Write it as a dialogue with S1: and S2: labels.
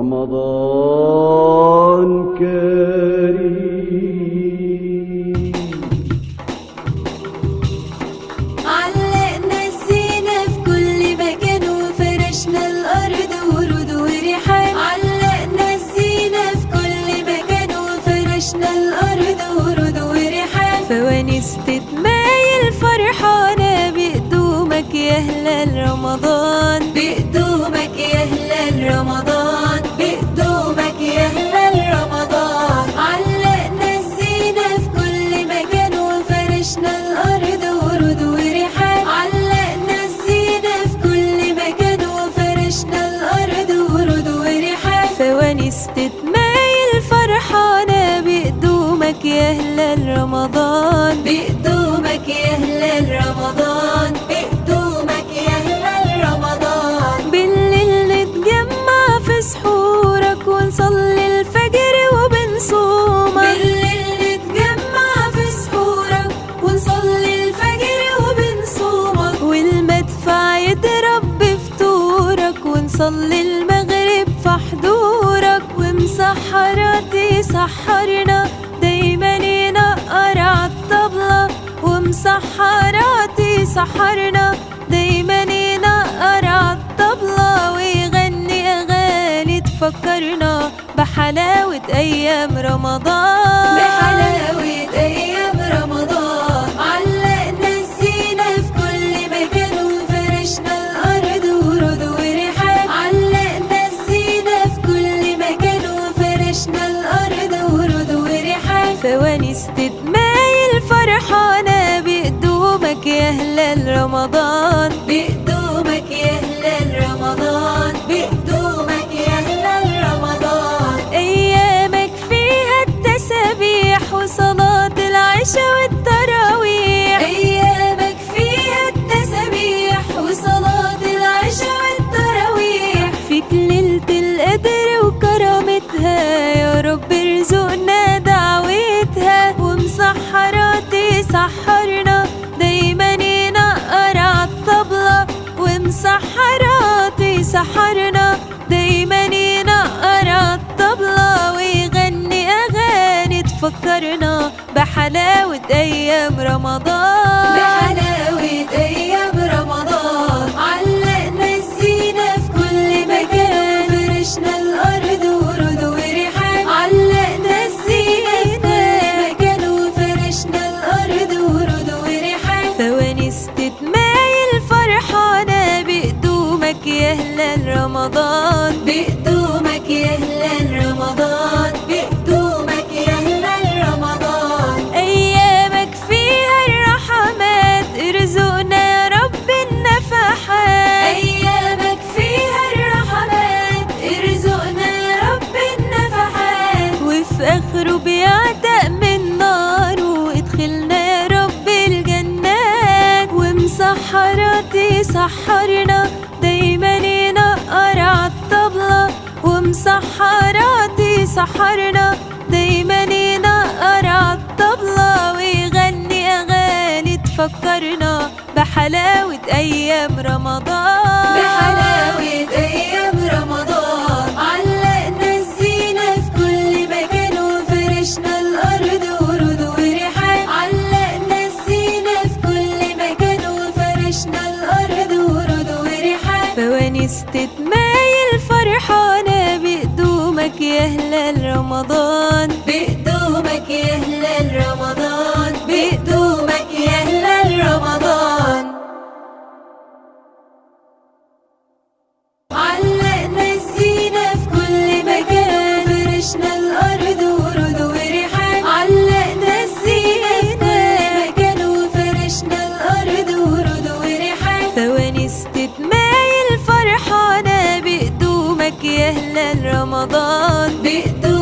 S1: رمضان كريم.
S2: علقنا الزينة في كل مكان وفرشنا الأرض ورود وريحان. علقنا الزينة في كل مكان وفرشنا الأرض ورود وريحان. فوانيس تتمايل فرحانة بقدومك يا هلال رمضان. بقدومك هلال رمضان بقدومك يا هلال رمضان. بقدومك يا هلال رمضان. بالليل نتجمع في سحورك ونصلي الفجر وبنصومك. بالليل نتجمع في سحورك ونصلي الفجر وبنصومك. والمدفع يضرب بفطورك ونصلي المغرب في حضورك. ومسحراتي سحرنا سحرنا دايما ينقر عالطبلة ويغني أغاني تفكرنا بحلاوة أيام رمضان. بحلاوة أيام رمضان. علقنا الزينة في كل مكان وفرشنا الأرض ورود وريحان علقنا الزينة في كل مكان وفرشنا الأرض ورود وريحان فوانيس رمضان بقدومك سحرنا دايما ينقر عالطبلة ويغني أغاني تفكرنا بحلاوة أيام رمضان. بحلاوة أيام وادخلنا يا رب الجنات ومسحراتي سحرنا. دايما ينقر عالطبلة ومسحراتي سحرنا. دايما ينقر عالطبلة ويغني أغاني تفكرنا. بحلاوة أيام رمضان. بحلاوة أيام رمضان. علقنا الزينة في كل مكان وفرشنا الأرض فرحانة بقدومك يا هلال رمضان. بقدومك يا هلال يا هلا رمضان. بإيده